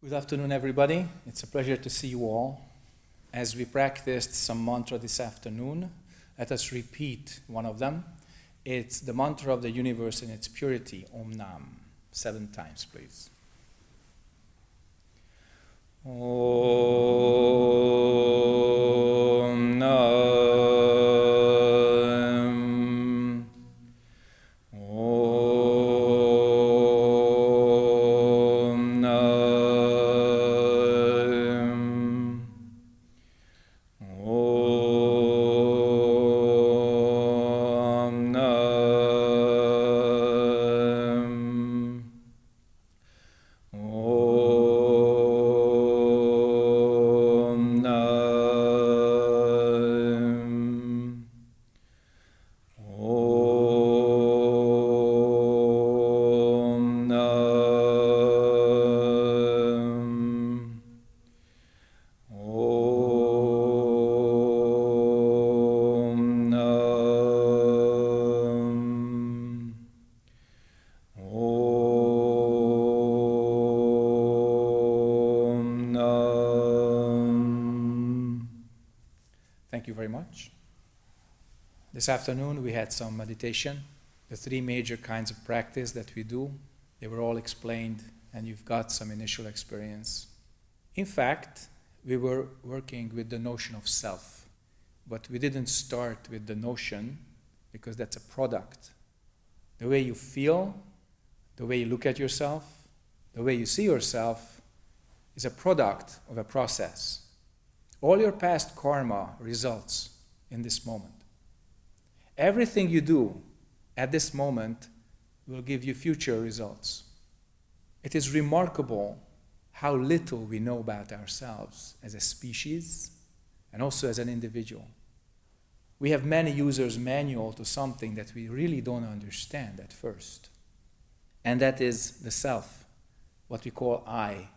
Good afternoon, everybody. It's a pleasure to see you all. As we practiced some mantra this afternoon, let us repeat one of them. It's the mantra of the universe in its purity, Om Nam. Seven times, please. Om Nam. This afternoon we had some meditation, the three major kinds of practice that we do. They were all explained, and you've got some initial experience. In fact, we were working with the notion of self, but we didn't start with the notion because that's a product. The way you feel, the way you look at yourself, the way you see yourself is a product of a process. All your past karma results in this moment. Everything you do at this moment will give you future results. It is remarkable how little we know about ourselves as a species and also as an individual. We have many users' manual to something that we really don't understand at first. And that is the self, what we call I,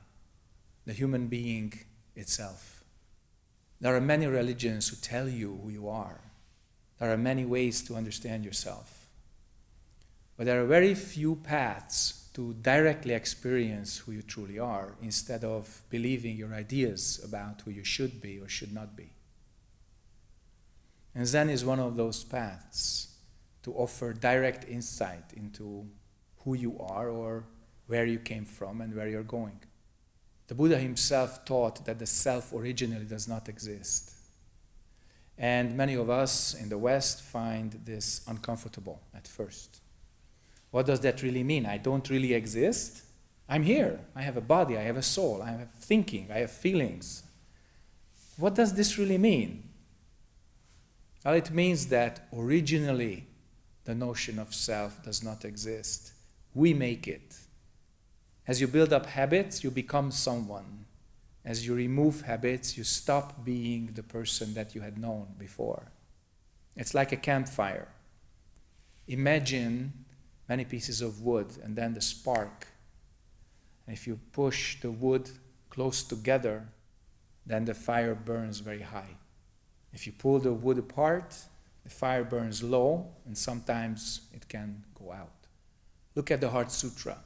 the human being itself. There are many religions who tell you who you are. There are many ways to understand yourself. But there are very few paths to directly experience who you truly are instead of believing your ideas about who you should be or should not be. And Zen is one of those paths to offer direct insight into who you are or where you came from and where you're going. The Buddha himself taught that the self originally does not exist. And many of us in the West find this uncomfortable at first. What does that really mean? I don't really exist? I'm here. I have a body, I have a soul, I have thinking, I have feelings. What does this really mean? Well, it means that originally the notion of self does not exist. We make it. As you build up habits, you become someone. As you remove habits, you stop being the person that you had known before. It's like a campfire. Imagine many pieces of wood and then the spark. And if you push the wood close together, then the fire burns very high. If you pull the wood apart, the fire burns low and sometimes it can go out. Look at the Heart Sutra.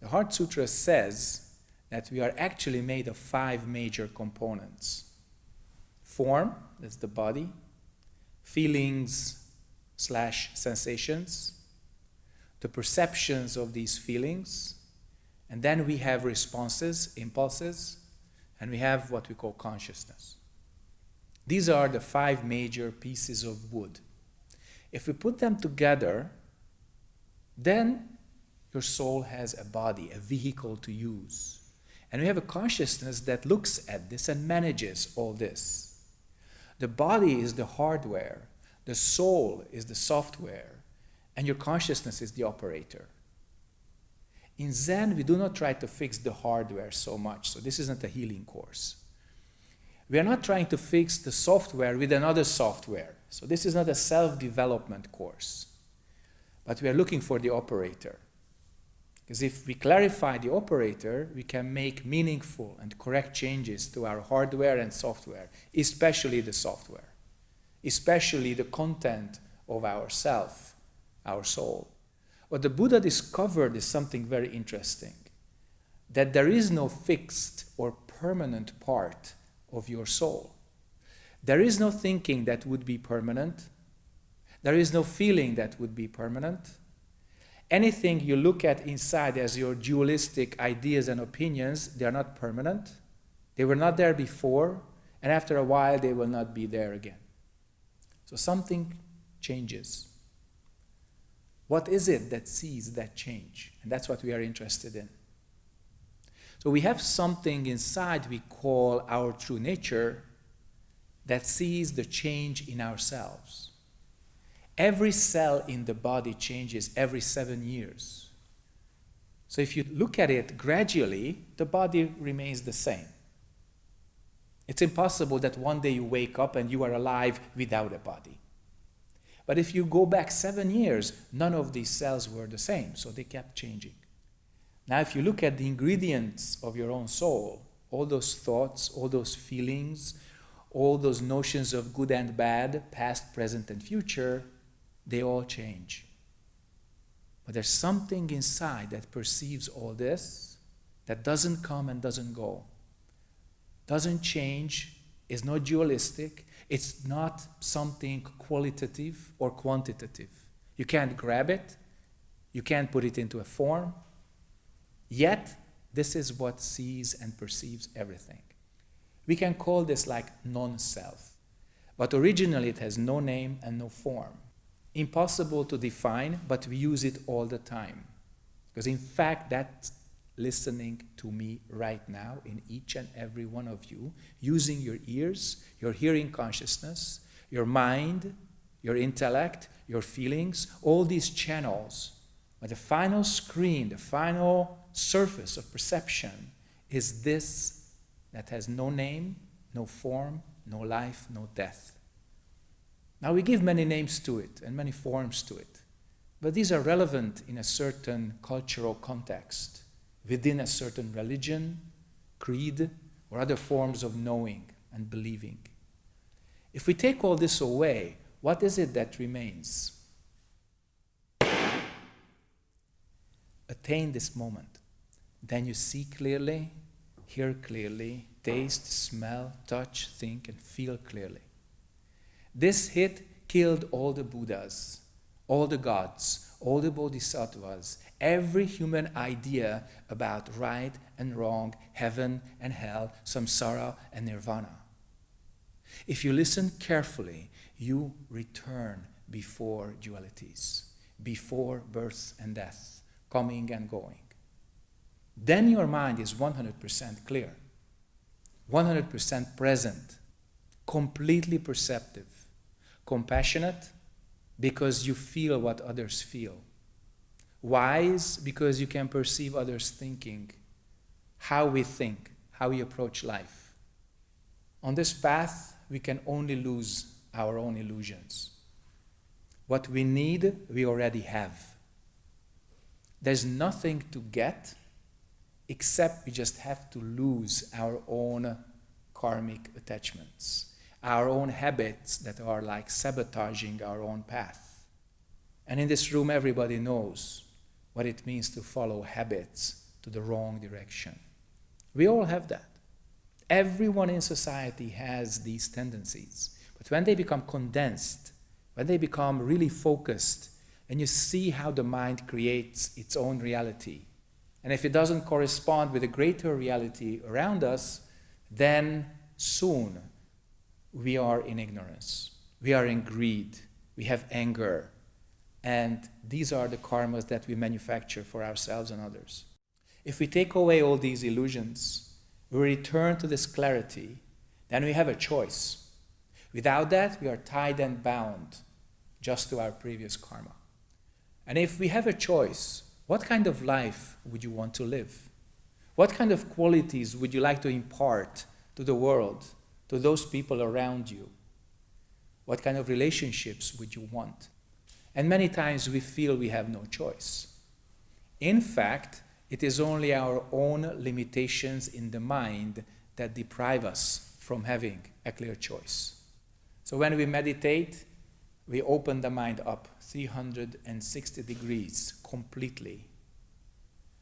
The Heart Sutra says that we are actually made of five major components form, that's the body, feelings slash sensations, the perceptions of these feelings, and then we have responses, impulses, and we have what we call consciousness. These are the five major pieces of wood. If we put them together, then your soul has a body, a vehicle to use. And we have a consciousness that looks at this and manages all this. The body is the hardware, the soul is the software, and your consciousness is the operator. In Zen, we do not try to fix the hardware so much, so this isn't a healing course. We are not trying to fix the software with another software, so this is not a self development course. But we are looking for the operator. Because if we clarify the operator, we can make meaningful and correct changes to our hardware and software, especially the software, especially the content of our self, our soul. What the Buddha discovered is something very interesting. that there is no fixed or permanent part of your soul. There is no thinking that would be permanent. There is no feeling that would be permanent. Anything you look at inside as your dualistic ideas and opinions, they are not permanent. They were not there before, and after a while, they will not be there again. So something changes. What is it that sees that change? And that's what we are interested in. So we have something inside we call our true nature that sees the change in ourselves. Every cell in the body changes every seven years. So if you look at it gradually, the body remains the same. It's impossible that one day you wake up and you are alive without a body. But if you go back seven years, none of these cells were the same, so they kept changing. Now, if you look at the ingredients of your own soul, all those thoughts, all those feelings, all those notions of good and bad, past, present, and future, they all change. But there's something inside that perceives all this that doesn't come and doesn't go, doesn't change, is not dualistic, it's not something qualitative or quantitative. You can't grab it, you can't put it into a form, yet this is what sees and perceives everything. We can call this like non-self. But originally it has no name and no form. Impossible to define, but we use it all the time. Because in fact, that's listening to me right now in each and every one of you, using your ears, your hearing consciousness, your mind, your intellect, your feelings, all these channels. But the final screen, the final surface of perception is this that has no name, no form, no life, no death. Now we give many names to it and many forms to it, but these are relevant in a certain cultural context, within a certain religion, creed, or other forms of knowing and believing. If we take all this away, what is it that remains? Attain this moment. Then you see clearly hear clearly, taste, smell, touch, think, and feel clearly. This hit killed all the Buddhas, all the gods, all the bodhisattvas, every human idea about right and wrong, heaven and hell, samsara and nirvana. If you listen carefully, you return before dualities, before birth and death, coming and going then your mind is 100% clear, 100% present, completely perceptive, compassionate because you feel what others feel, wise because you can perceive others' thinking, how we think, how we approach life. On this path, we can only lose our own illusions. What we need, we already have. There's nothing to get except we just have to lose our own karmic attachments, our own habits that are like sabotaging our own path. And in this room, everybody knows what it means to follow habits to the wrong direction. We all have that. Everyone in society has these tendencies. But when they become condensed, when they become really focused, and you see how the mind creates its own reality, and if it doesn't correspond with a greater reality around us, then soon we are in ignorance. We are in greed. We have anger. And these are the karmas that we manufacture for ourselves and others. If we take away all these illusions, we return to this clarity, then we have a choice. Without that, we are tied and bound just to our previous karma. And if we have a choice, what kind of life would you want to live? What kind of qualities would you like to impart to the world, to those people around you? What kind of relationships would you want? And many times we feel we have no choice. In fact, it is only our own limitations in the mind that deprive us from having a clear choice. So when we meditate, we open the mind up 360 degrees completely,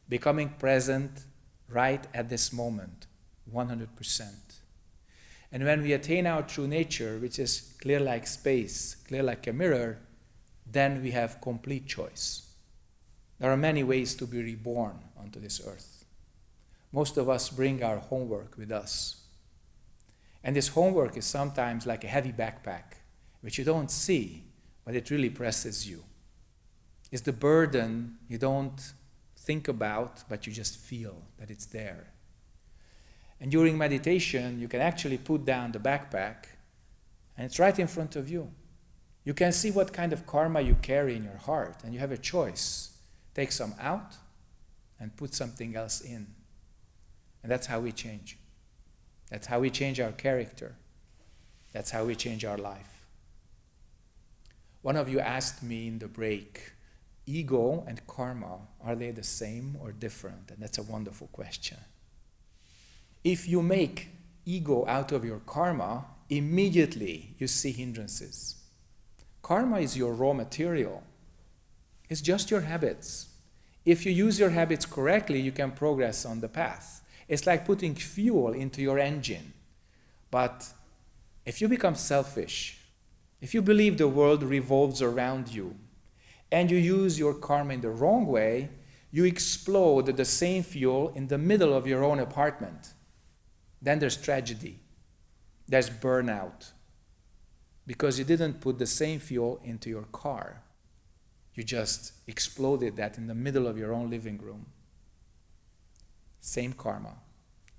becoming present right at this moment, 100%. And when we attain our true nature, which is clear like space, clear like a mirror, then we have complete choice. There are many ways to be reborn onto this earth. Most of us bring our homework with us. And this homework is sometimes like a heavy backpack, which you don't see, but it really presses you. It's the burden you don't think about, but you just feel that it's there. And during meditation, you can actually put down the backpack, and it's right in front of you. You can see what kind of karma you carry in your heart, and you have a choice. Take some out and put something else in. And that's how we change. That's how we change our character. That's how we change our life. One of you asked me in the break, ego and karma, are they the same or different? And that's a wonderful question. If you make ego out of your karma, immediately you see hindrances. Karma is your raw material. It's just your habits. If you use your habits correctly, you can progress on the path. It's like putting fuel into your engine. But if you become selfish, if you believe the world revolves around you, and you use your karma in the wrong way, you explode the same fuel in the middle of your own apartment. Then there's tragedy. There's burnout because you didn't put the same fuel into your car. You just exploded that in the middle of your own living room. Same karma,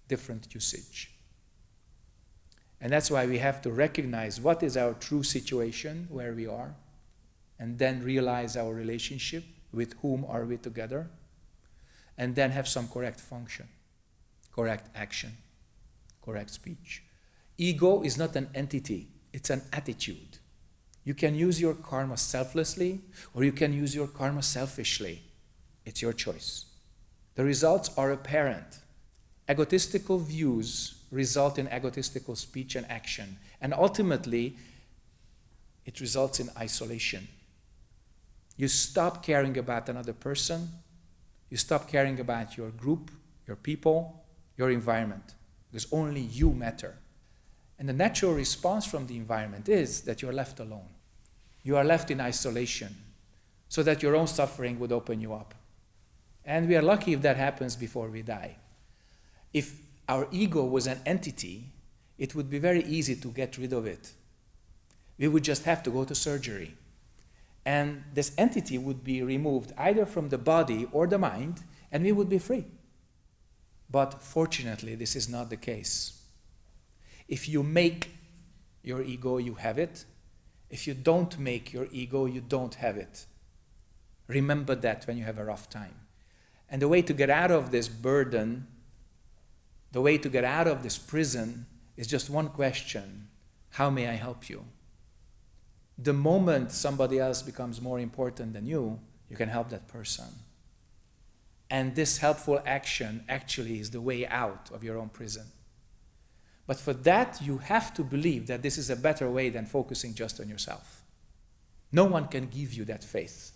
different usage. And that's why we have to recognize what is our true situation, where we are, and then realize our relationship, with whom are we together, and then have some correct function, correct action, correct speech. Ego is not an entity it's an attitude. You can use your karma selflessly or you can use your karma selfishly. It's your choice. The results are apparent. Egotistical views result in egotistical speech and action, and ultimately, it results in isolation. You stop caring about another person, you stop caring about your group, your people, your environment, because only you matter. And the natural response from the environment is that you're left alone. You are left in isolation so that your own suffering would open you up. And we are lucky if that happens before we die. If our ego was an entity, it would be very easy to get rid of it. We would just have to go to surgery. And this entity would be removed either from the body or the mind, and we would be free. But fortunately, this is not the case. If you make your ego, you have it. If you don't make your ego, you don't have it. Remember that when you have a rough time. And the way to get out of this burden, the way to get out of this prison is just one question How may I help you? The moment somebody else becomes more important than you, you can help that person. And this helpful action actually is the way out of your own prison. But for that, you have to believe that this is a better way than focusing just on yourself. No one can give you that faith,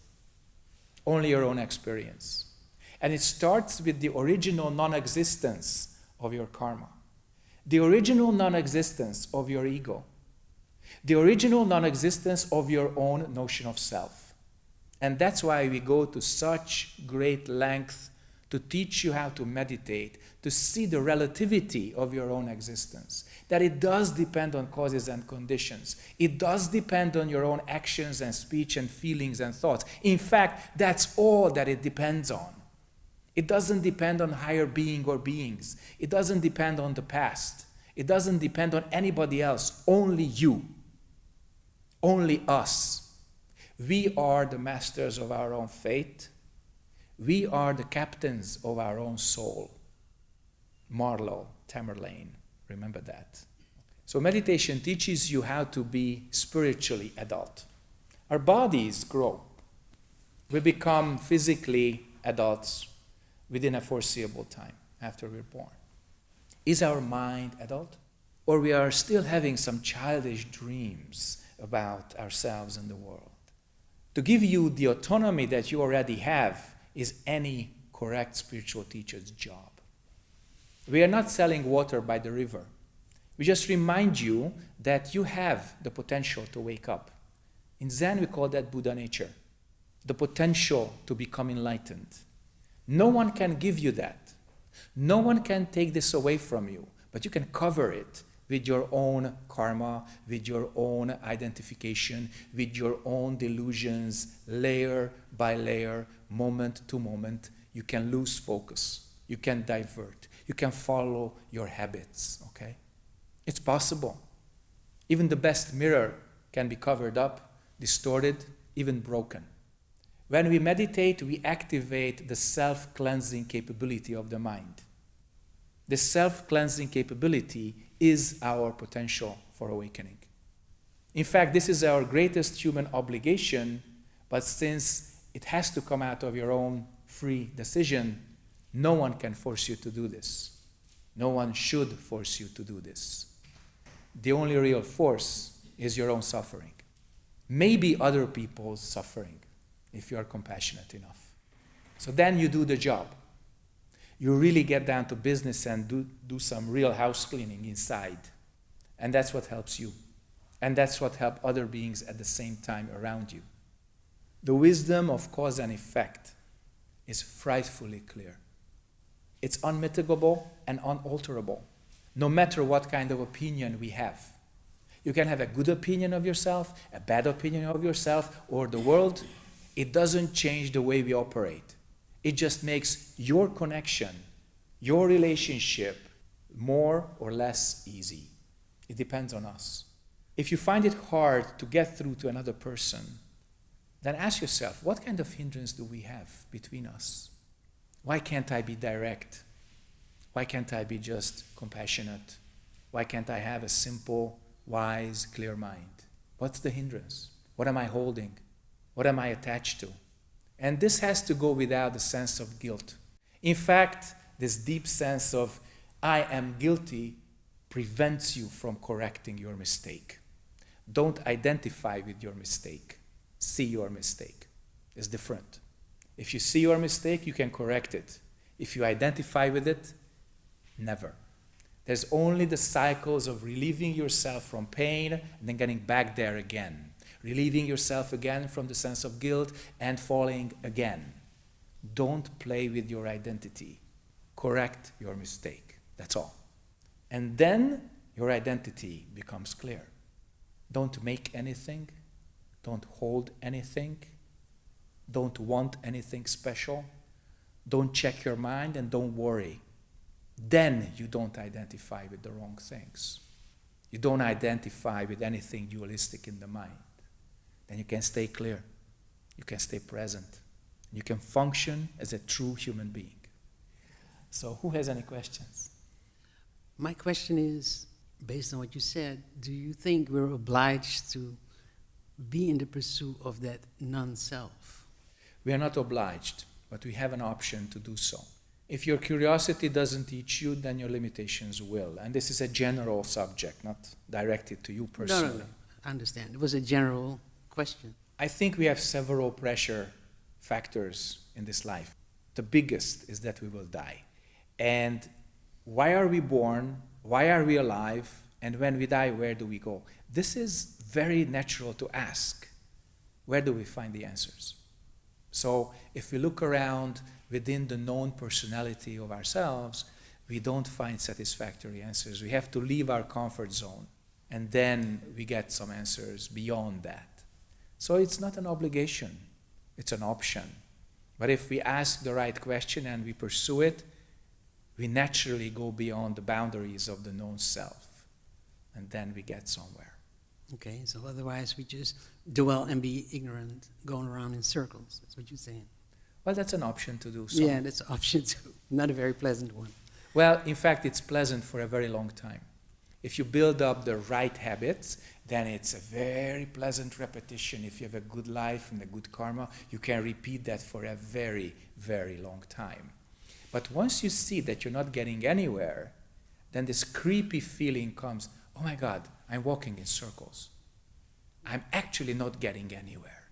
only your own experience. And it starts with the original non existence of your karma, the original non existence of your ego, the original non existence of your own notion of self. And that's why we go to such great length to teach you how to meditate, to see the relativity of your own existence. That it does depend on causes and conditions. It does depend on your own actions and speech and feelings and thoughts. In fact, that's all that it depends on. It doesn't depend on higher being or beings. It doesn't depend on the past. It doesn't depend on anybody else, only you. Only us. We are the masters of our own fate we are the captains of our own soul. Marlowe, Tamerlane, remember that. So meditation teaches you how to be spiritually adult. Our bodies grow. We become physically adults within a foreseeable time after we're born. Is our mind adult? Or we are still having some childish dreams about ourselves and the world? To give you the autonomy that you already have is any correct spiritual teacher's job. We are not selling water by the river. We just remind you that you have the potential to wake up. In Zen, we call that Buddha nature, the potential to become enlightened. No one can give you that. No one can take this away from you, but you can cover it with your own karma, with your own identification, with your own delusions, layer by layer, moment to moment. You can lose focus. You can divert. You can follow your habits, okay? It's possible. Even the best mirror can be covered up, distorted, even broken. When we meditate, we activate the self cleansing capability of the mind. The self cleansing capability is our potential for awakening. In fact, this is our greatest human obligation, but since it has to come out of your own free decision, no one can force you to do this. No one should force you to do this the only real force is your own suffering. Maybe other people's suffering, if you are compassionate enough. So then you do the job. You really get down to business and do, do some real house cleaning inside. And that's what helps you. And that's what helps other beings at the same time around you. The wisdom of cause and effect is frightfully clear. It's unmitigable and unalterable no matter what kind of opinion we have. You can have a good opinion of yourself, a bad opinion of yourself, or the world. It doesn't change the way we operate. It just makes your connection, your relationship, more or less easy. It depends on us. If you find it hard to get through to another person, then ask yourself what kind of hindrance do we have between us? Why can't I be direct? Why can't I be just compassionate? Why can't I have a simple, wise, clear mind? What's the hindrance? What am I holding? What am I attached to? And this has to go without the sense of guilt. In fact, this deep sense of I am guilty prevents you from correcting your mistake. Don't identify with your mistake. See your mistake. It's different. If you see your mistake, you can correct it. If you identify with it, Never. There's only the cycles of relieving yourself from pain and then getting back there again. Relieving yourself again from the sense of guilt and falling again. Don't play with your identity. Correct your mistake. That's all. And then your identity becomes clear. Don't make anything. Don't hold anything. Don't want anything special. Don't check your mind and don't worry then you don't identify with the wrong things. You don't identify with anything dualistic in the mind. Then you can stay clear. You can stay present. You can function as a true human being. So, who has any questions? My question is based on what you said, do you think we're obliged to be in the pursuit of that non self? We are not obliged, but we have an option to do so. If your curiosity doesn't teach you, then your limitations will. And this is a general subject, not directed to you personally. No, no, no. I understand. It was a general question. I think we have several pressure factors in this life. The biggest is that we will die. And why are we born? Why are we alive? And when we die, where do we go? This is very natural to ask. Where do we find the answers? So if we look around within the known personality of ourselves, we don't find satisfactory answers. We have to leave our comfort zone, and then we get some answers beyond that. So it's not an obligation, it's an option. But if we ask the right question and we pursue it, we naturally go beyond the boundaries of the known self, and then we get somewhere. Okay, so otherwise we just dwell and be ignorant, going around in circles. That's what you're saying. Well, that's an option to do. So. Yeah, that's an option too. Not a very pleasant one. Well, in fact, it's pleasant for a very long time. If you build up the right habits, then it's a very pleasant repetition. If you have a good life and a good karma, you can repeat that for a very, very long time. But once you see that you're not getting anywhere, then this creepy feeling comes oh my God, I'm walking in circles. I'm actually not getting anywhere.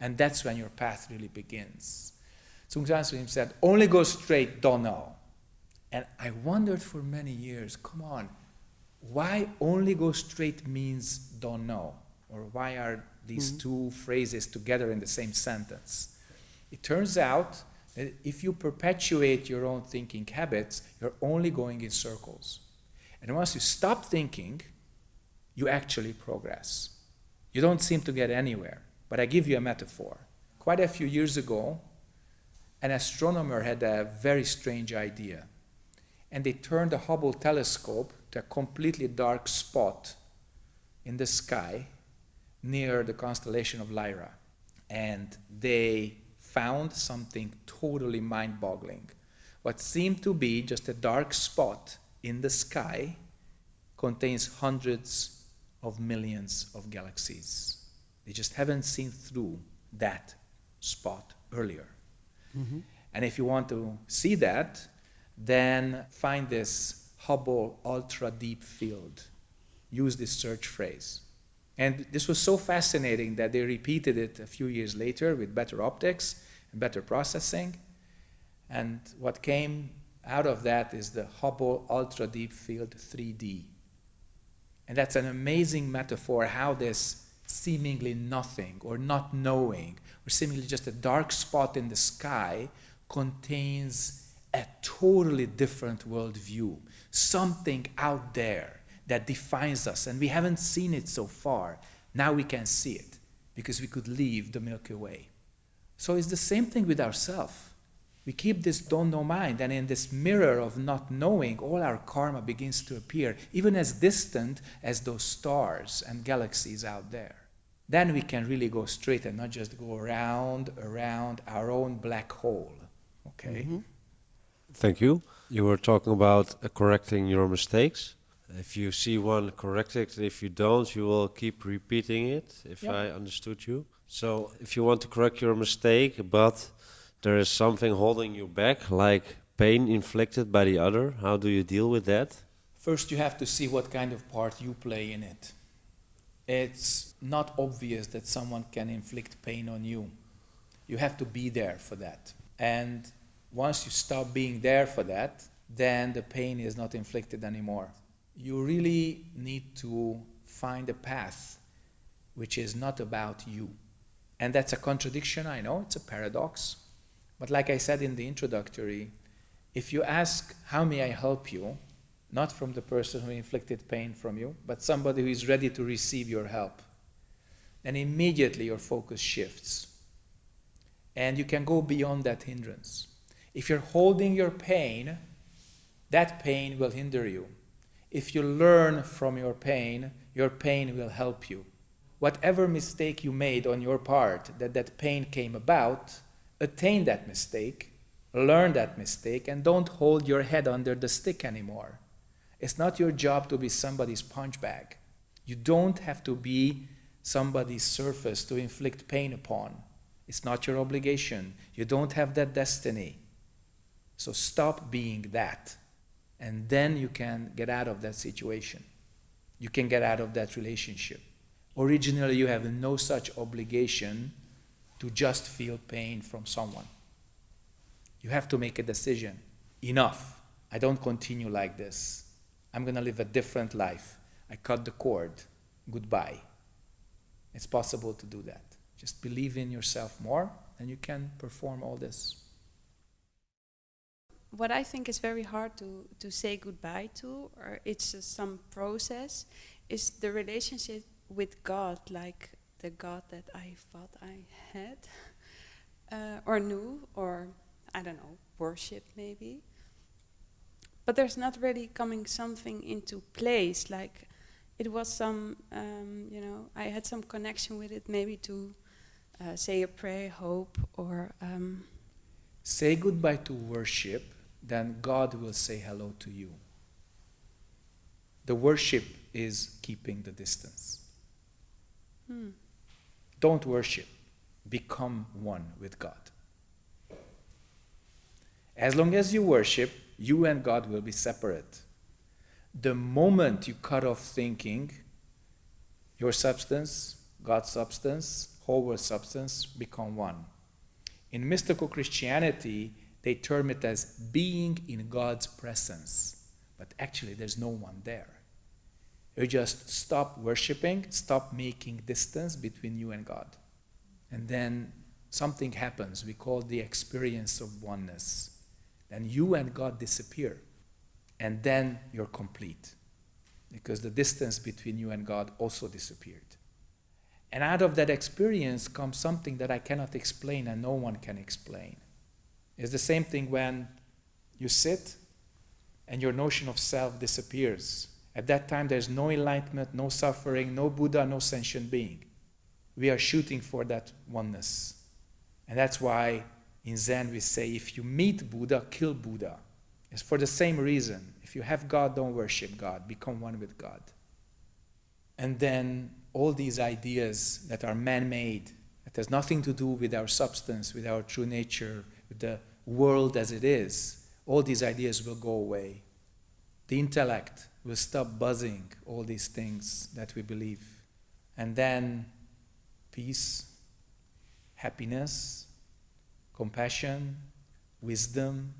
And that's when your path really begins. Sahn Sunim said, only go straight, don't know. And I wondered for many years come on, why only go straight means don't know? Or why are these mm-hmm. two phrases together in the same sentence? It turns out that if you perpetuate your own thinking habits, you're only going in circles. And once you stop thinking, you actually progress. You don't seem to get anywhere. But I give you a metaphor. Quite a few years ago, an astronomer had a very strange idea. And they turned the Hubble telescope to a completely dark spot in the sky near the constellation of Lyra. And they found something totally mind boggling. What seemed to be just a dark spot in the sky contains hundreds of millions of galaxies. They just haven't seen through that spot earlier. Mm-hmm. And if you want to see that, then find this Hubble Ultra Deep Field. Use this search phrase. And this was so fascinating that they repeated it a few years later with better optics and better processing. And what came out of that is the Hubble Ultra Deep Field 3D. And that's an amazing metaphor how this seemingly nothing or not knowing or seemingly just a dark spot in the sky contains a totally different worldview, something out there that defines us, and we haven't seen it so far. Now we can see it because we could leave the Milky Way. So it's the same thing with ourselves. We keep this don't know mind, and in this mirror of not knowing, all our karma begins to appear, even as distant as those stars and galaxies out there. Then we can really go straight and not just go around, around our own black hole. Okay? Mm -hmm. Thank you. You were talking about uh, correcting your mistakes. If you see one, correct it. If you don't, you will keep repeating it, if yep. I understood you. So, if you want to correct your mistake, but there is something holding you back, like pain inflicted by the other, how do you deal with that? First, you have to see what kind of part you play in it. It's not obvious that someone can inflict pain on you. You have to be there for that. And once you stop being there for that, then the pain is not inflicted anymore. You really need to find a path which is not about you. And that's a contradiction, I know, it's a paradox. But like I said in the introductory, if you ask, How may I help you? not from the person who inflicted pain from you, but somebody who is ready to receive your help, then immediately your focus shifts. And you can go beyond that hindrance. If you're holding your pain, that pain will hinder you. If you learn from your pain, your pain will help you. Whatever mistake you made on your part that that pain came about, attain that mistake, learn that mistake, and don't hold your head under the stick anymore. It's not your job to be somebody's punch bag. You don't have to be somebody's surface to inflict pain upon. It's not your obligation. You don't have that destiny. So stop being that. And then you can get out of that situation. You can get out of that relationship. Originally, you have no such obligation to just feel pain from someone. You have to make a decision. Enough. I don't continue like this. I'm going to live a different life. I cut the cord. Goodbye. It's possible to do that. Just believe in yourself more, and you can perform all this what I think is very hard to, to say goodbye to, or it's uh, some process, is the relationship with God, like the God that I thought I had, uh, or knew, or I don't know, worship maybe. But there's not really coming something into place. Like it was some, um, you know, I had some connection with it, maybe to uh, say a prayer, hope, or. Um, say goodbye to worship then God will say hello to you. The worship is keeping the distance. Hmm. Don't worship, become one with God. As long as you worship, you and God will be separate. The moment you cut off thinking, your substance, God's substance, whole world substance become one. In mystical Christianity, they term it as being in God's presence. But actually, there's no one there. You just stop worshiping, stop making distance between you and God. And then something happens. We call the experience of oneness. Then you and God disappear. And then you're complete. Because the distance between you and God also disappeared. And out of that experience comes something that I cannot explain and no one can explain. It's the same thing when you sit and your notion of self disappears. At that time, there's no enlightenment, no suffering, no Buddha, no sentient being. We are shooting for that oneness. And that's why in Zen we say if you meet Buddha, kill Buddha. It's for the same reason. If you have God, don't worship God, become one with God. And then all these ideas that are man made, that has nothing to do with our substance, with our true nature, with the world as it is, all these ideas will go away. The intellect will stop buzzing all these things that we believe. And then peace, happiness, compassion, wisdom,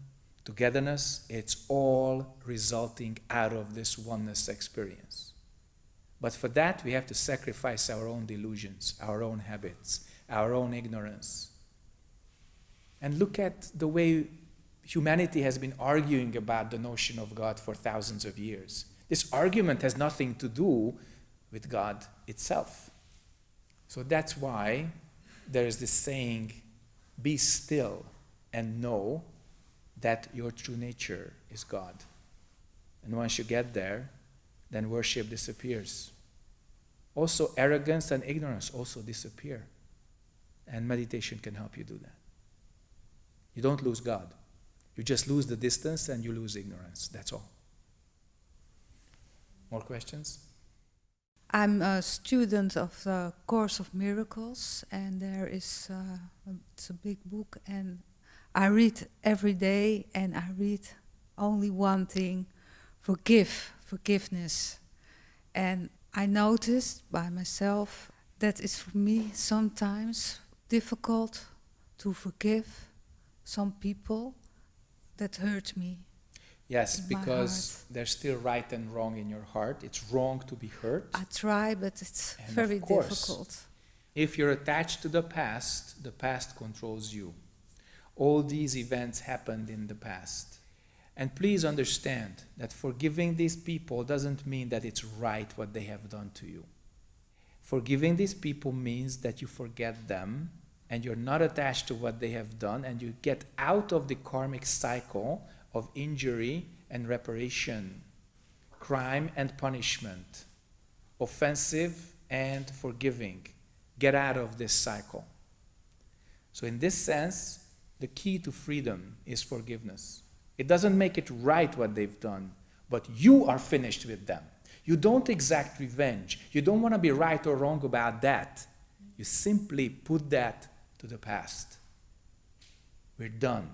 togetherness, it's all resulting out of this oneness experience. But for that, we have to sacrifice our own delusions, our own habits, our own ignorance. And look at the way humanity has been arguing about the notion of God for thousands of years. This argument has nothing to do with God itself. So that's why there is this saying, be still and know that your true nature is God. And once you get there, then worship disappears. Also, arrogance and ignorance also disappear. And meditation can help you do that. You don't lose God. You just lose the distance and you lose ignorance. That's all. More questions? I'm a student of the Course of Miracles, and there is uh, it's a big book, and I read every day, and I read only one thing: forgive, forgiveness. And I noticed by myself that it's for me sometimes difficult to forgive some people that hurt me. Yes, because there's still right and wrong in your heart. It's wrong to be hurt. I try, but it's And very course. difficult. If you're attached to the past, the past controls you. All these events happened in the past. And please understand that forgiving these people doesn't mean that it's right what they have done to you. Forgiving these people means that you forget them and you're not attached to what they have done and you get out of the karmic cycle of injury and reparation, crime and punishment, offensive and forgiving. Get out of this cycle. So, in this sense, the key to freedom is forgiveness. It doesn't make it right what they've done, but you are finished with them. You don't exact revenge. You don't want to be right or wrong about that. You simply put that to the past. We're done.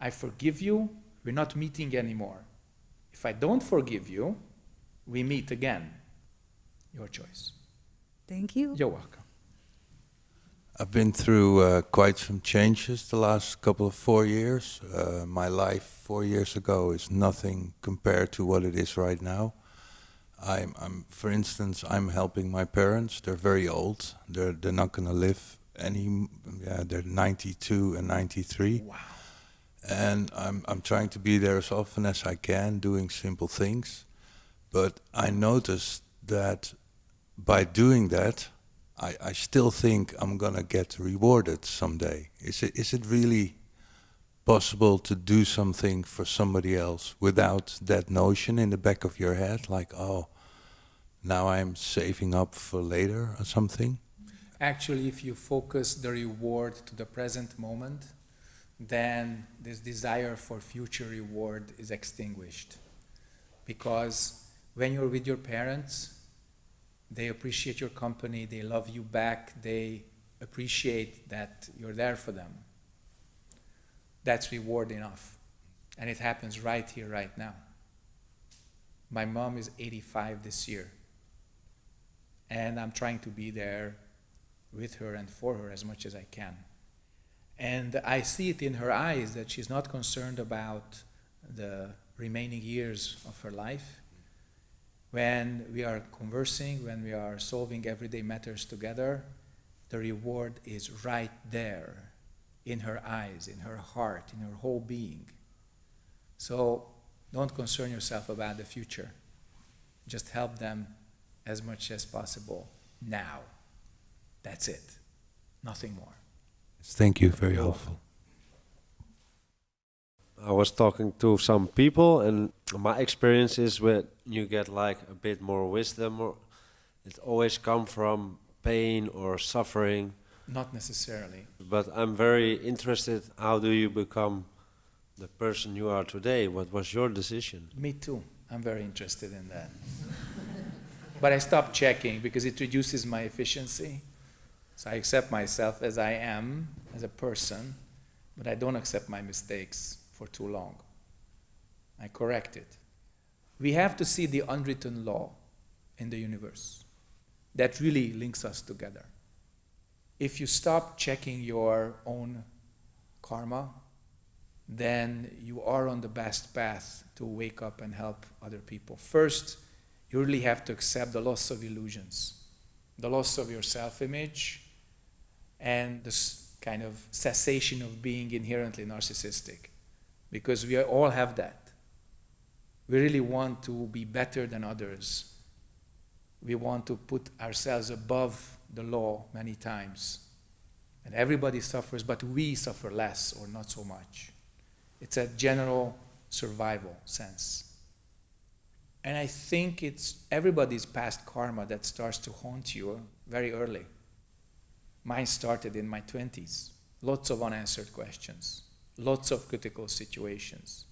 I forgive you. We're not meeting anymore. If I don't forgive you, we meet again. Your choice. Thank you. You're welcome. I've been through uh, quite some changes the last couple of four years. Uh, my life four years ago is nothing compared to what it is right now. I'm, I'm, for instance, I'm helping my parents. They're very old. They're they're not going to live any. Yeah, they're 92 and 93. Wow. and I'm I'm trying to be there as often as I can, doing simple things. But I noticed that by doing that, I, I still think I'm gonna get rewarded someday. Is it is it really possible to do something for somebody else without that notion in the back of your head, like oh, now I'm saving up for later or something? Actually, if you focus the reward to the present moment, then this desire for future reward is extinguished. Because when you're with your parents, they appreciate your company, they love you back, they appreciate that you're there for them. That's reward enough. And it happens right here, right now. My mom is 85 this year. And I'm trying to be there with her and for her as much as I can. And I see it in her eyes that she's not concerned about the remaining years of her life. When we are conversing, when we are solving everyday matters together, the reward is right there in her eyes, in her heart, in her whole being. So don't concern yourself about the future. Just help them as much as possible now. That's it. Nothing more. Thank you, very helpful. I was talking to some people, and my experience is when you get like a bit more wisdom, or it always come from pain or suffering. Not necessarily. But I'm very interested. How do you become the person you are today? What was your decision? Me too. I'm very interested in that. but I stopped checking because it reduces my efficiency. So I accept myself as I am, as a person, but I don't accept my mistakes for too long. I correct it. We have to see the unwritten law in the universe that really links us together. If you stop checking your own karma, then you are on the best path to wake up and help other people. First, you really have to accept the loss of illusions, the loss of your self image, and this kind of cessation of being inherently narcissistic. Because we all have that. We really want to be better than others. We want to put ourselves above the law many times. And everybody suffers, but we suffer less or not so much. It's a general survival sense. And I think it's everybody's past karma that starts to haunt you very early. Mine started in my 20s. Lots of unanswered questions, lots of critical situations.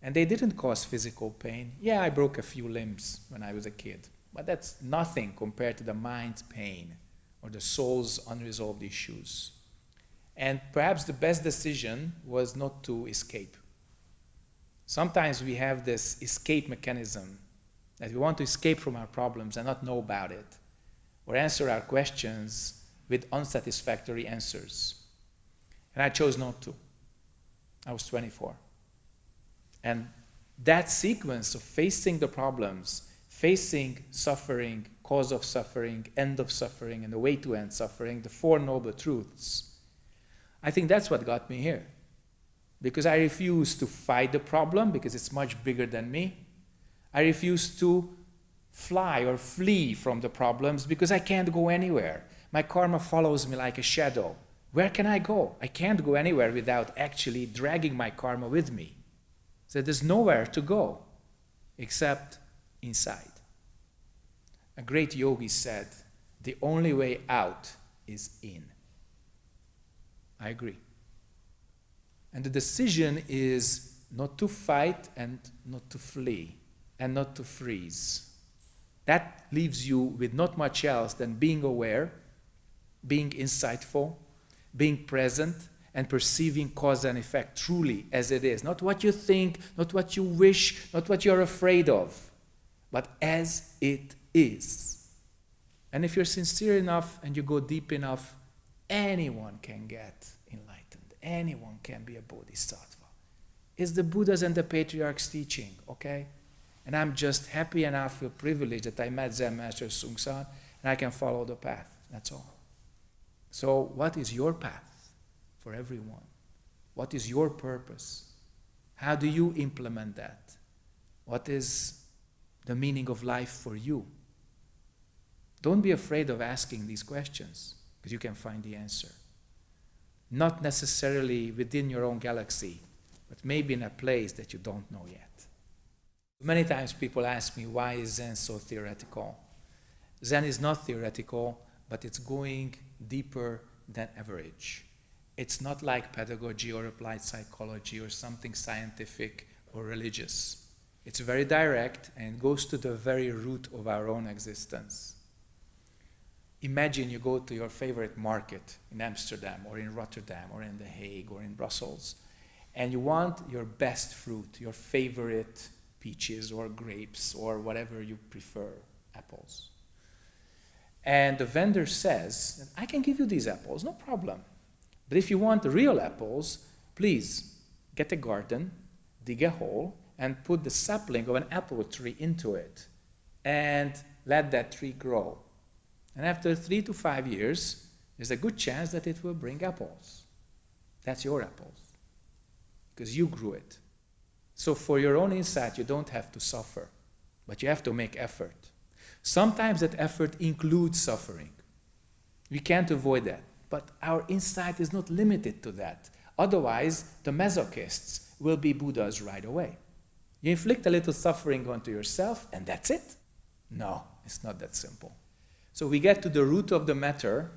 And they didn't cause physical pain. Yeah, I broke a few limbs when I was a kid, but that's nothing compared to the mind's pain or the soul's unresolved issues. And perhaps the best decision was not to escape. Sometimes we have this escape mechanism that we want to escape from our problems and not know about it, or answer our questions with unsatisfactory answers. And I chose not to. I was 24. And that sequence of facing the problems, facing suffering, cause of suffering, end of suffering, and the way to end suffering, the Four Noble Truths, I think that's what got me here. Because I refuse to fight the problem because it's much bigger than me. I refuse to fly or flee from the problems because I can't go anywhere. My karma follows me like a shadow. Where can I go? I can't go anywhere without actually dragging my karma with me. So there's nowhere to go except inside. A great yogi said, the only way out is in. I agree. And the decision is not to fight and not to flee and not to freeze. That leaves you with not much else than being aware being insightful, being present, and perceiving cause and effect truly as it is. Not what you think, not what you wish, not what you're afraid of, but as it is. And if you're sincere enough and you go deep enough, anyone can get enlightened. Anyone can be a bodhisattva. It's the Buddha's and the patriarchs' teaching, okay? And I'm just happy and I feel privileged that I met Zen Master Seung Sahn and I can follow the path. That's all. So, what is your path for everyone? What is your purpose? How do you implement that? What is the meaning of life for you? Don't be afraid of asking these questions because you can find the answer. Not necessarily within your own galaxy, but maybe in a place that you don't know yet. Many times people ask me, why is Zen so theoretical? Zen is not theoretical, but it's going deeper than average. It's not like pedagogy or applied psychology or something scientific or religious. It's very direct and goes to the very root of our own existence. Imagine you go to your favorite market in Amsterdam or in Rotterdam or in The Hague or in Brussels, and you want your best fruit, your favorite peaches or grapes or whatever you prefer, apples. And the vendor says, I can give you these apples, no problem. But if you want real apples, please get a garden, dig a hole, and put the sapling of an apple tree into it. And let that tree grow. And after three to five years, there's a good chance that it will bring apples. That's your apples. Because you grew it. So for your own insight, you don't have to suffer, but you have to make effort. Sometimes that effort includes suffering. We can't avoid that. But our insight is not limited to that. Otherwise, the masochists will be Buddhas right away. You inflict a little suffering onto yourself, and that's it. No, it's not that simple. So we get to the root of the matter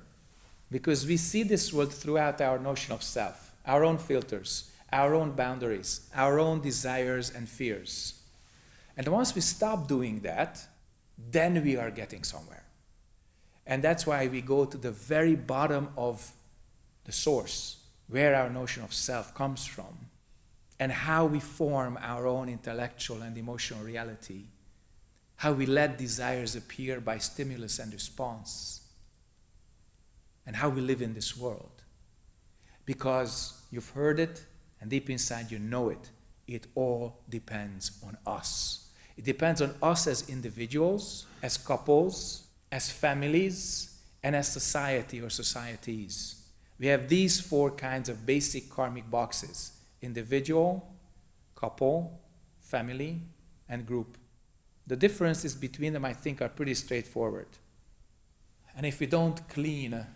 because we see this world throughout our notion of self, our own filters, our own boundaries, our own desires and fears. And once we stop doing that, then we are getting somewhere. And that's why we go to the very bottom of the source, where our notion of self comes from, and how we form our own intellectual and emotional reality, how we let desires appear by stimulus and response, and how we live in this world. Because you've heard it, and deep inside you know it, it all depends on us. It depends on us as individuals, as couples, as families, and as society or societies. We have these four kinds of basic karmic boxes individual, couple, family, and group. The differences between them, I think, are pretty straightforward. And if we don't clean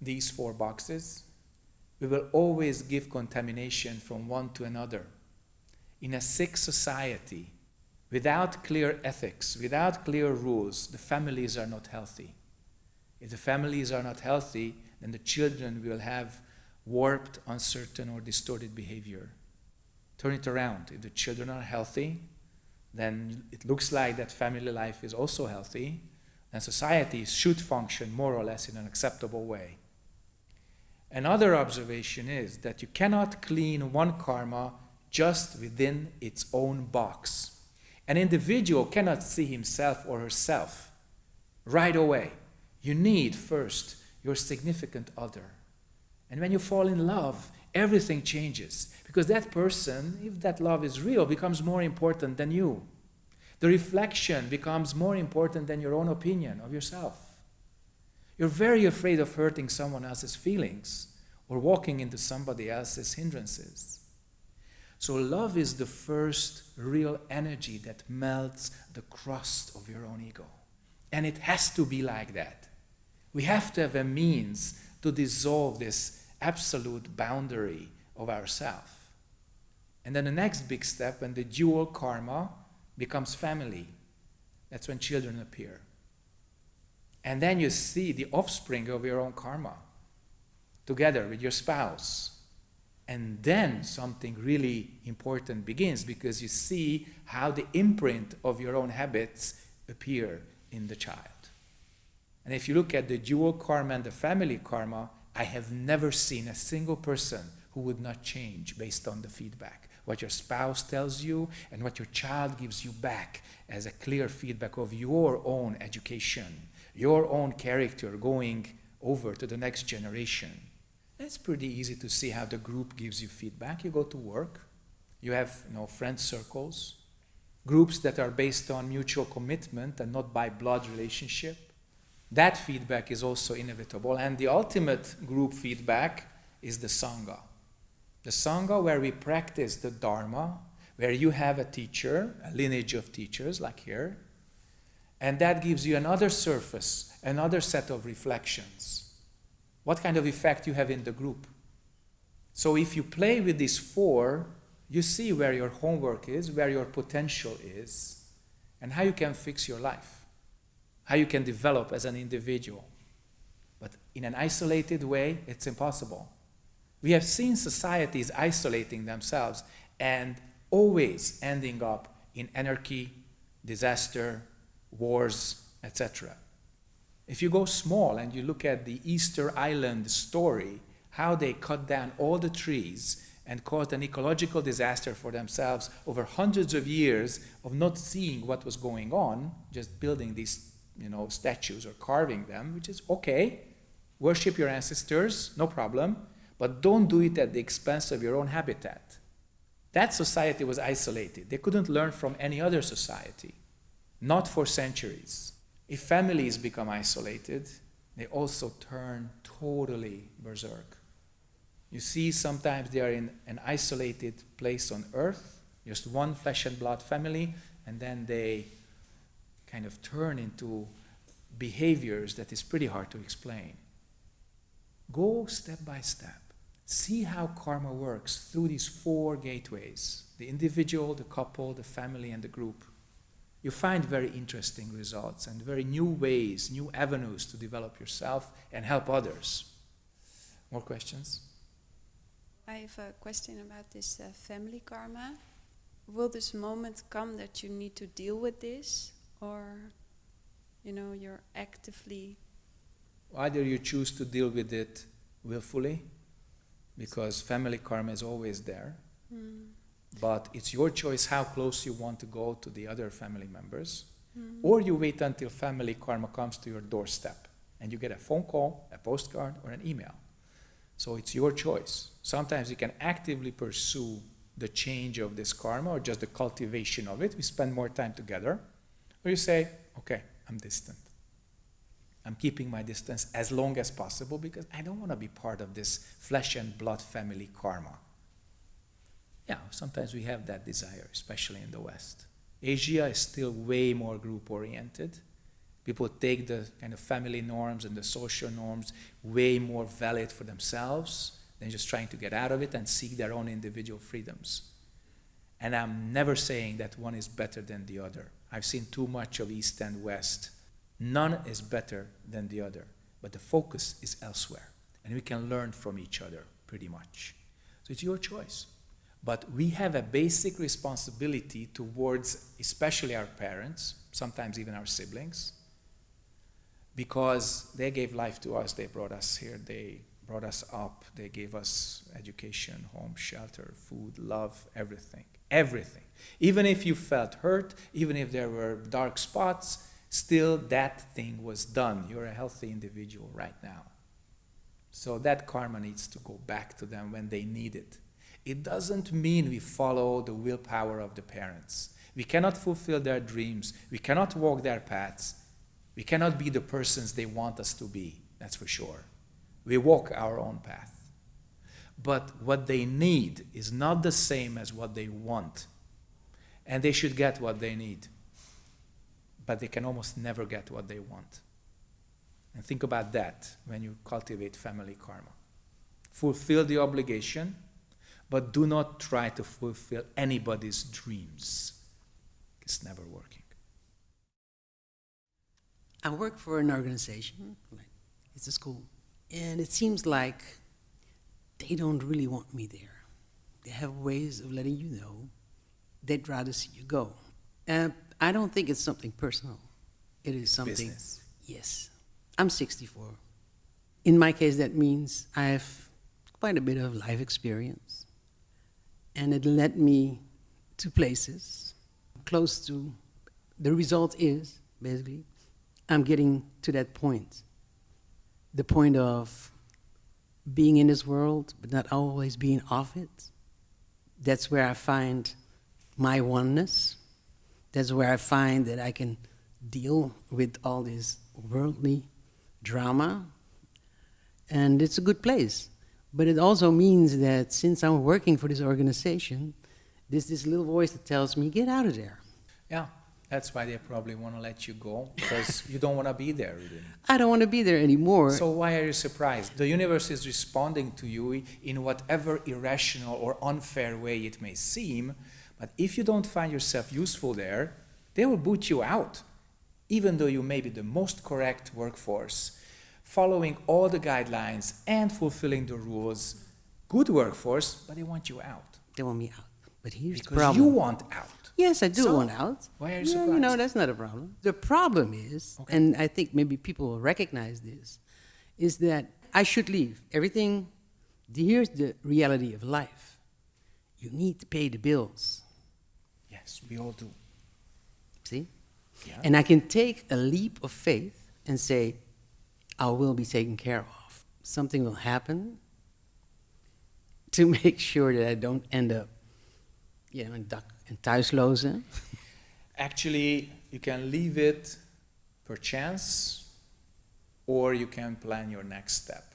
these four boxes, we will always give contamination from one to another. In a sick society, without clear ethics, without clear rules, the families are not healthy. If the families are not healthy, then the children will have warped, uncertain, or distorted behavior. Turn it around. If the children are healthy, then it looks like that family life is also healthy, and society should function more or less in an acceptable way. Another observation is that you cannot clean one karma just within its own box. An individual cannot see himself or herself right away. You need first your significant other. And when you fall in love, everything changes because that person, if that love is real, becomes more important than you. The reflection becomes more important than your own opinion of yourself. You're very afraid of hurting someone else's feelings or walking into somebody else's hindrances. So, love is the first real energy that melts the crust of your own ego. And it has to be like that. We have to have a means to dissolve this absolute boundary of ourself. And then the next big step, when the dual karma becomes family, that's when children appear. And then you see the offspring of your own karma together with your spouse. And then something really important begins because you see how the imprint of your own habits appear in the child. And if you look at the dual karma and the family karma, I have never seen a single person who would not change based on the feedback. What your spouse tells you and what your child gives you back as a clear feedback of your own education, your own character going over to the next generation. It's pretty easy to see how the group gives you feedback. You go to work, you have you know, friend circles, groups that are based on mutual commitment and not by blood relationship. That feedback is also inevitable. And the ultimate group feedback is the Sangha. The Sangha, where we practice the Dharma, where you have a teacher, a lineage of teachers, like here, and that gives you another surface, another set of reflections what kind of effect you have in the group. So if you play with these four, you see where your homework is, where your potential is, and how you can fix your life, how you can develop as an individual. But in an isolated way, it's impossible. We have seen societies isolating themselves and always ending up in anarchy, disaster, wars, etc. If you go small and you look at the Easter Island story, how they cut down all the trees and caused an ecological disaster for themselves over hundreds of years of not seeing what was going on, just building these you know, statues or carving them, which is okay. Worship your ancestors, no problem. But don't do it at the expense of your own habitat. That society was isolated. They couldn't learn from any other society, not for centuries. If families become isolated, they also turn totally berserk. You see, sometimes they are in an isolated place on earth, just one flesh and blood family, and then they kind of turn into behaviors that is pretty hard to explain. Go step by step. See how karma works through these four gateways the individual, the couple, the family, and the group. You find very interesting results and very new ways, new avenues to develop yourself and help others. More questions? I have a question about this uh, family karma. Will this moment come that you need to deal with this, or, you know, you're actively Either you choose to deal with it willfully, because family karma is always there, mm, but it's your choice how close you want to go to the other family members, mm, or you wait until family karma comes to your doorstep and you get a phone call, a postcard, or an email. So it's your choice. Sometimes you can actively pursue the change of this karma or just the cultivation of it. We spend more time together. Or you say, okay, I'm distant. I'm keeping my distance as long as possible because I don't want to be part of this flesh and blood family karma. Yeah, sometimes we have that desire, especially in the West. Asia is still way more group oriented. People take the kind of family norms and the social norms way more valid for themselves than just trying to get out of it and seek their own individual freedoms. And I'm never saying that one is better than the other. I've seen too much of East and West. None is better than the other, but the focus is elsewhere. And we can learn from each other pretty much. So it's your choice. But we have a basic responsibility towards, especially our parents, sometimes even our siblings, because they gave life to us, they brought us here, they brought us up, they gave us education, home, shelter, food, love, everything. Everything. Even if you felt hurt, even if there were dark spots, still that thing was done. You're a healthy individual right now. So that karma needs to go back to them when they need it. It doesn't mean we follow the willpower of the parents. We cannot fulfill their dreams. We cannot walk their paths. We cannot be the persons they want us to be, that's for sure. We walk our own path. But what they need is not the same as what they want. And they should get what they need. But they can almost never get what they want. And think about that when you cultivate family karma. Fulfill the obligation, but do not try to fulfill anybody's dreams. It's never working. I work for an organization, like it's a school, and it seems like they don't really want me there. They have ways of letting you know they'd rather see you go. Uh, I don't think it's something personal. It is something. Business. Yes. I'm 64. In my case, that means I have quite a bit of life experience. And it led me to places close to, the result is, basically, I'm getting to that point. The point of being in this world, but not always being off it. That's where I find my oneness. That's where I find that I can deal with all this worldly drama. And it's a good place. But it also means that since I'm working for this organization, there's this little voice that tells me, get out of there. Yeah, that's why they probably want to let you go because you don't want to be there really. I don't want to be there anymore. So why are you surprised? The universe is responding to you in whatever irrational or unfair way it may seem, but if you don't find yourself useful there, they will boot you out, even though you may be the most correct workforce, following all the guidelines and fulfilling the rules. Good workforce, but they want you out they want me out. But here's the because problem. you want out. Yes, I do So, want out. why are you yeah, You know, that's not a problem. The problem is, Okay. and I think maybe people will recognize this, is that I should leave. Everything, here's the reality of life. You need to pay the bills. Yes, we all do. See? Yeah. And I can take a leap of faith and say, I will be taken care of. Something will happen, to make sure that I don't end up, you know, in, thuislozen? Actually, you can leave it per chance, or you can plan your next step.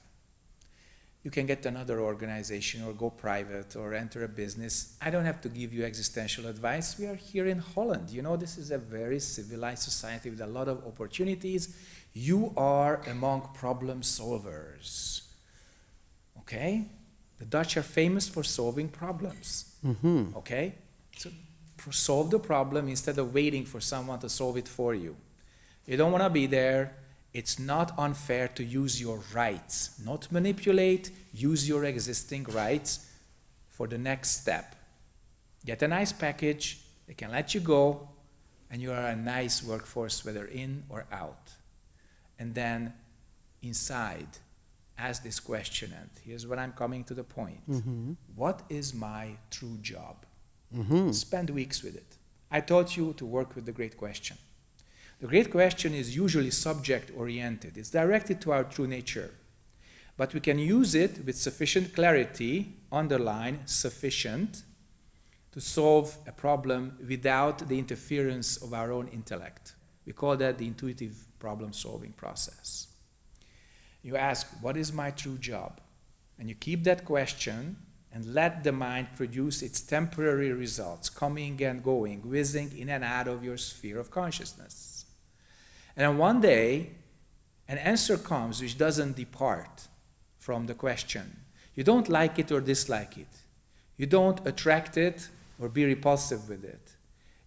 You can get another organization, or go private, or enter a business. I don't have to give you existential advice. We are here in Holland. You know, this is a very civilized society with a lot of opportunities. You are among problem solvers. Okay? The Dutch are famous for solving problems. Mm-hmm. Okay? So solve the problem instead of waiting for someone to solve it for you. You don't want to be there. It's not unfair to use your rights, not manipulate, use your existing rights for the next step. Get a nice package, they can let you go, and you are a nice workforce, whether in or out. And then inside, ask this question, and here's what I'm coming to the point. Mm-hmm. What is my true job? Mm-hmm. Spend weeks with it. I taught you to work with the great question. The great question is usually subject oriented, it's directed to our true nature. But we can use it with sufficient clarity, underline sufficient, to solve a problem without the interference of our own intellect. We call that the intuitive problem solving process. You ask, What is my true job? And you keep that question and let the mind produce its temporary results, coming and going, whizzing in and out of your sphere of consciousness. And then one day, an answer comes which doesn't depart from the question. You don't like it or dislike it. You don't attract it or be repulsive with it.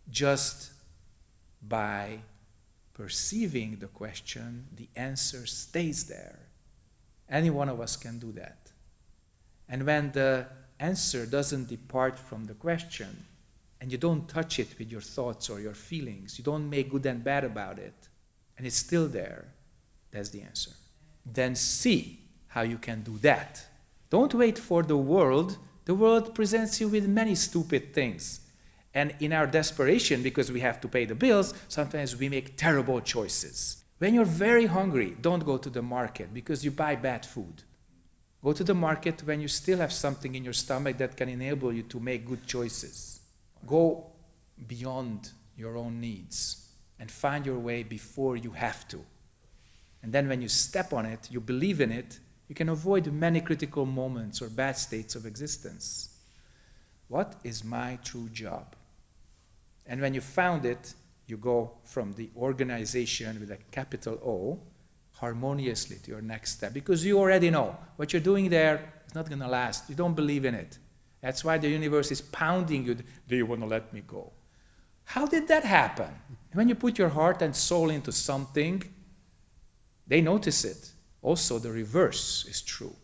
Just by perceiving the question, the answer stays there. Any one of us can do that. And when the answer doesn't depart from the question, and you don't touch it with your thoughts or your feelings, you don't make good and bad about it, and it's still there, that's the answer. Then see how you can do that. Don't wait for the world. The world presents you with many stupid things. And in our desperation, because we have to pay the bills, sometimes we make terrible choices. When you're very hungry, don't go to the market because you buy bad food. Go to the market when you still have something in your stomach that can enable you to make good choices. Go beyond your own needs and find your way before you have to. And then when you step on it, you believe in it, you can avoid many critical moments or bad states of existence. What is my true job? And when you found it, you go from the organization with a capital O harmoniously to your next step because you already know what you're doing there is not going to last. You don't believe in it. That's why the universe is pounding you. Do you want to let me go? How did that happen? When you put your heart and soul into something, they notice it. Also, the reverse is true.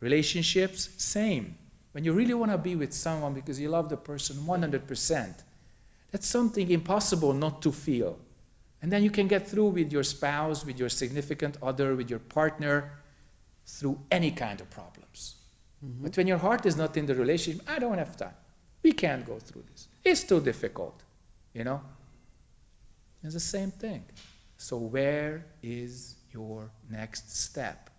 Relationships, same. When you really want to be with someone because you love the person 100%, that's something impossible not to feel. And then you can get through with your spouse, with your significant other, with your partner, through any kind of problems. Mm-hmm. But when your heart is not in the relationship, I don't have time. We can't go through this. It's too difficult, you know? It's the same thing. So, where is your next step?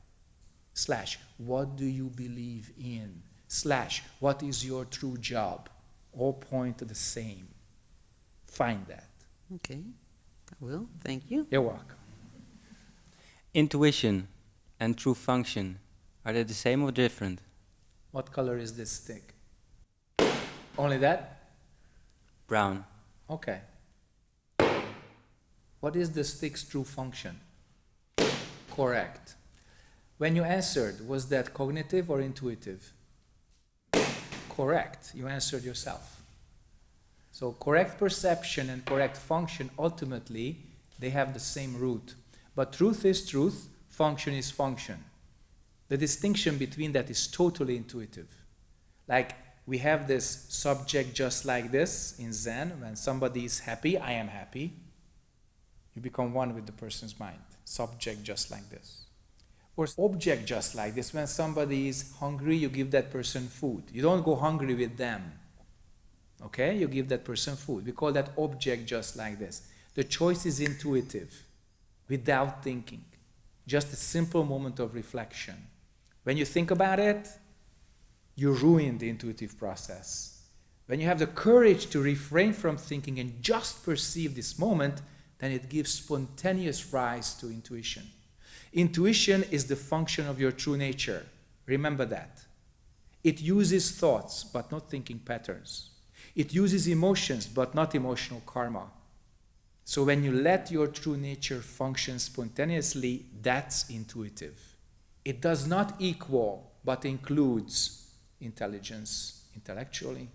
Slash, what do you believe in? Slash, what is your true job? All point to the same. Find that. Okay, I will. Thank you. You're welcome. Intuition and true function, are they the same or different? What color is this stick? Only that? Brown. Okay. What is the stick's true function? Correct. When you answered, was that cognitive or intuitive? Correct. You answered yourself. So correct perception and correct function ultimately they have the same root. But truth is truth, function is function. The distinction between that is totally intuitive. Like we have this subject just like this in Zen. When somebody is happy, I am happy. You become one with the person's mind. Subject just like this. Or object just like this. When somebody is hungry, you give that person food. You don't go hungry with them. Okay? You give that person food. We call that object just like this. The choice is intuitive, without thinking. Just a simple moment of reflection. When you think about it, you ruin the intuitive process. When you have the courage to refrain from thinking and just perceive this moment, then it gives spontaneous rise to intuition. Intuition is the function of your true nature. Remember that. It uses thoughts, but not thinking patterns. It uses emotions, but not emotional karma. So when you let your true nature function spontaneously, that's intuitive. It does not equal, but includes intelligence intellectually,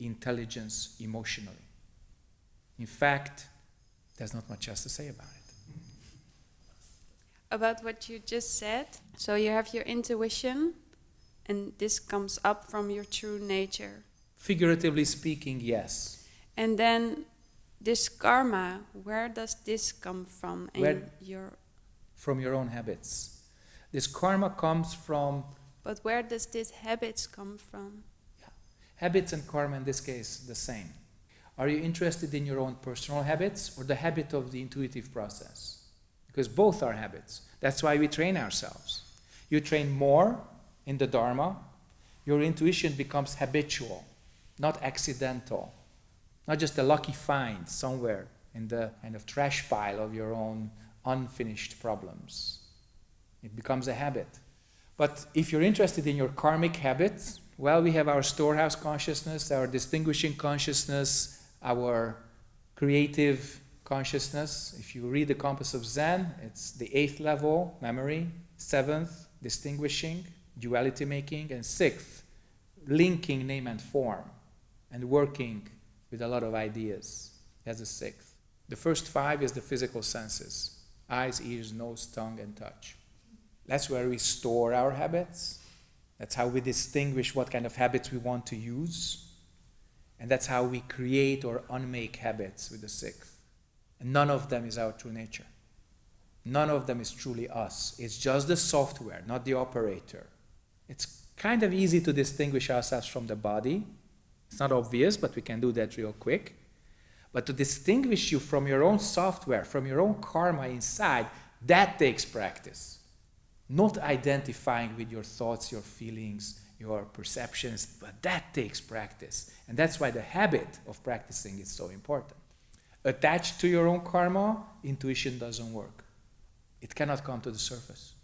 intelligence emotionally. In fact, there's not much else to say about it. About what you just said, so you have your intuition, and this comes up from your true nature. Figuratively speaking, yes. And then this karma, where does this come from Where- your From your own habits. This karma comes from but where does these habits come from? habits and karma, in this case, the same. Are you interested in your own personal habits or the habit of the intuitive process? Because both are habits. That's why we train ourselves. You train more in the Dharma, your intuition becomes habitual, not accidental, not just a lucky find somewhere in the kind of trash pile of your own unfinished problems. It becomes a habit. But if you're interested in your karmic habits, well, we have our storehouse consciousness, our distinguishing consciousness, our creative consciousness. If you read the Compass of Zen, it's the eighth level, memory, seventh, distinguishing, duality making, and sixth, linking name and form, and working with a lot of ideas. That's the sixth. The first five is the physical senses eyes, ears, nose, tongue, and touch. That's where we store our habits. That's how we distinguish what kind of habits we want to use. And that's how we create or unmake habits with the sixth. And none of them is our true nature. None of them is truly us. It's just the software, not the operator. It's kind of easy to distinguish ourselves from the body. It's not obvious, but we can do that real quick. But to distinguish you from your own software, from your own karma inside, that takes practice. Not identifying with your thoughts, your feelings, your perceptions, but that takes practice. And that's why the habit of practicing is so important. Attached to your own karma, intuition doesn't work. It cannot come to the surface.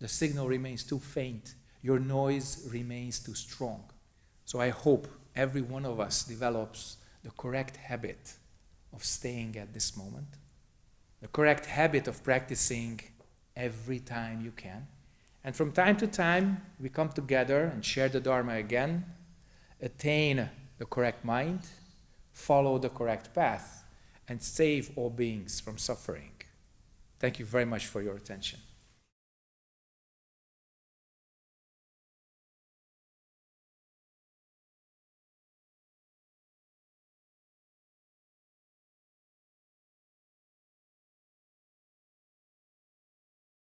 The signal remains too faint, your noise remains too strong. So I hope every one of us develops the correct habit of staying at this moment, the correct habit of practicing every time you can. And from time to time, we come together and share the Dharma again, attain the correct mind, follow the correct path, and save all beings from suffering. Thank you very much for your attention.